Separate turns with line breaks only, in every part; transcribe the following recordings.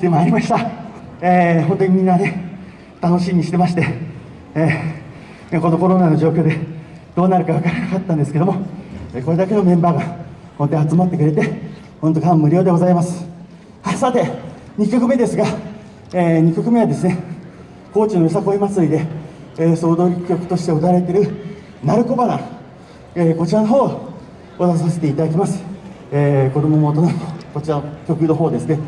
でまいりました、えー、本当にみんなね、楽しみにしてまして、えー、このコロナの状況でどうなるか分からなかったんですけども、これだけのメンバーが本当に集まってくれて、本当感無量でございます。さて、2曲目ですが、えー、2曲目はですね、高知のよさこい祭りで、えー、総踊り曲として歌われている、鳴子花、えー、こちらの方を踊らさせていただきます。えー、子供も大人もこちらの曲の方ですね、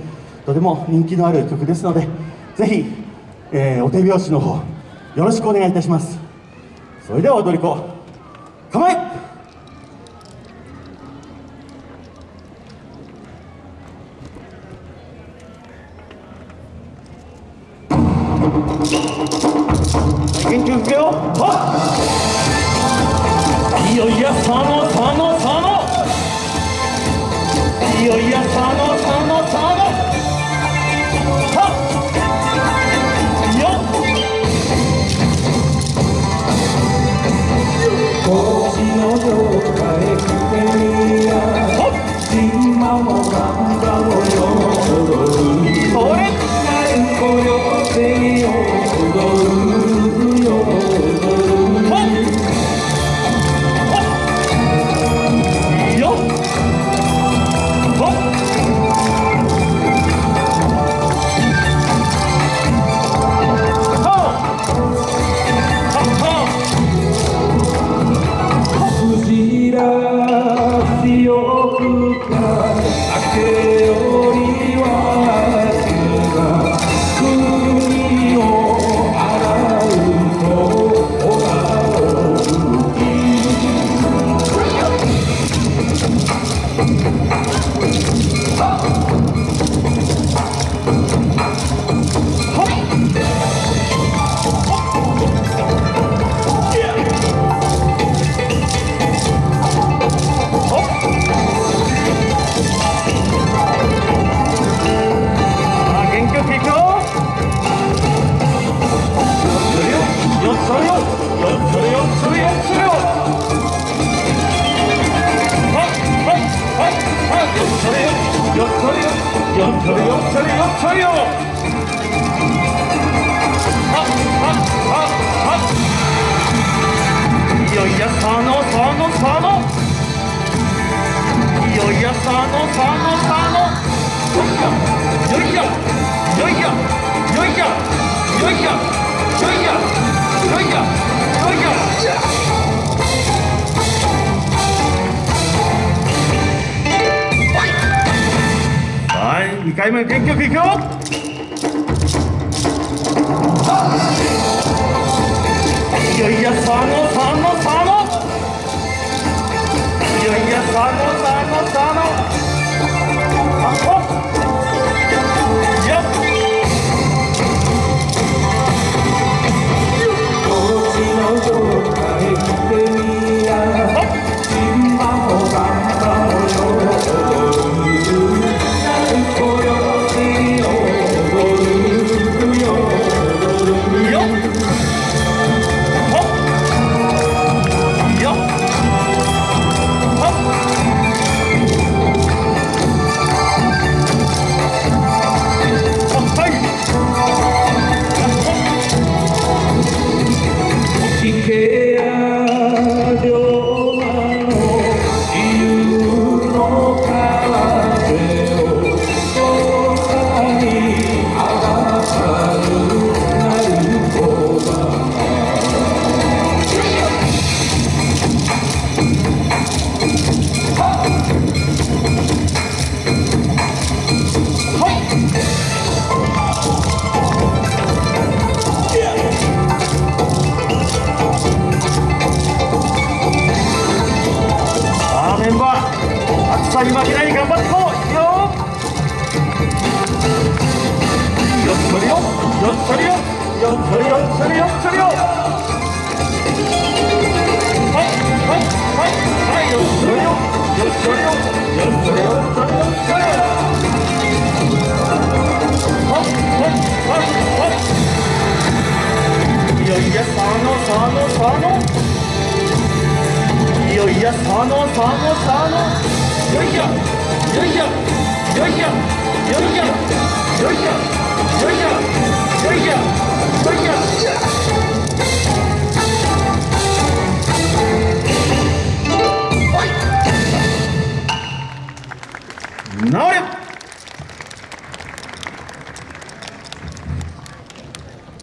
とても人気のある曲ですのでぜひ、えー、お手拍子の方よろしくお願いいたします。それでは踊り子構え!元気よくよ。いよいよそのそのそのいよいよそのそのその 옆처리 옆처리요 합합합합 이어이야 산호 산호 산호 2回目の元気よくいくよ。いよいよ佐野佐野。そりよよっそりよっそりよっそりよはいはいはいはいよっそりよよっそりよよっそりよっそりよっそりよはいはいはいはいいやいやさのさのさのいやいやさのさのさのよいしょよいしょよいしょよいしょよいしょ